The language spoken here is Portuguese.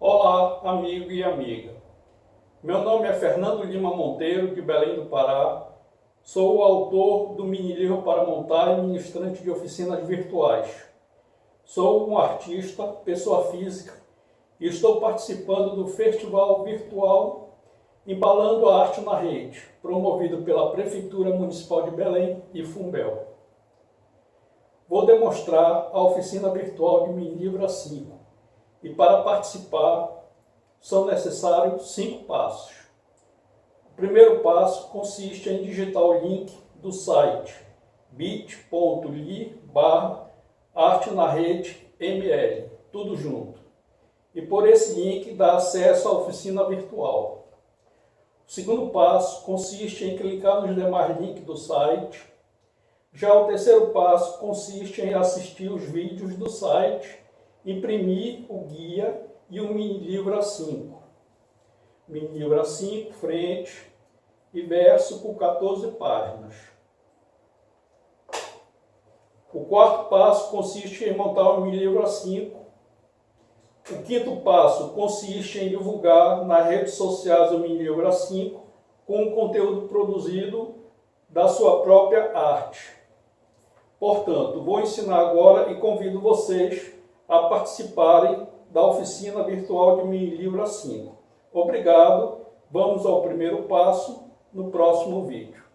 Olá, amigo e amiga. Meu nome é Fernando Lima Monteiro, de Belém do Pará. Sou o autor do mini livro para montar e ministrante de oficinas virtuais. Sou um artista, pessoa física, e estou participando do Festival Virtual Embalando a Arte na Rede, promovido pela Prefeitura Municipal de Belém e Fumbel. Vou demonstrar a oficina virtual de mini livro 5 e para participar são necessários cinco passos. O primeiro passo consiste em digitar o link do site bit.ly barra arte na rede ml, tudo junto. E por esse link dá acesso à oficina virtual. O segundo passo consiste em clicar nos demais links do site. Já o terceiro passo consiste em assistir os vídeos do site imprimir o guia e o mini livro A5. Mini livro A5, frente e verso por 14 páginas. O quarto passo consiste em montar o mini livro A5. O quinto passo consiste em divulgar nas redes sociais o mini livro A5 com o conteúdo produzido da sua própria arte. Portanto, vou ensinar agora e convido vocês a participarem da oficina virtual de Mini Livro 5. Obrigado, vamos ao primeiro passo no próximo vídeo.